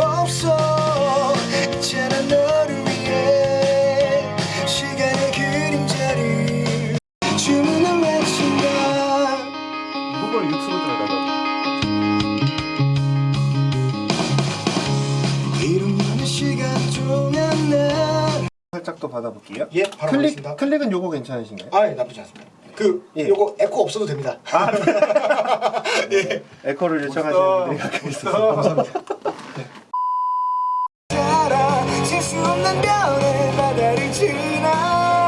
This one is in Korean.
없어 있잖아 너를 위해 시간의 그림자를 주문을 외친다 그걸 유튜브에다가 이러면 시간 동안 난 살짝 더 받아볼게요. 예, 바로 클릭 가겠습니다. 클릭은 요거 괜찮으신가요? 아, 예, 나쁘지 않습니다. 그 예. 요거 에코 없어도 됩니다. 에코를 요청하시는 분들이 가끔 있어서 셀 수 없는 별의 바다를 지나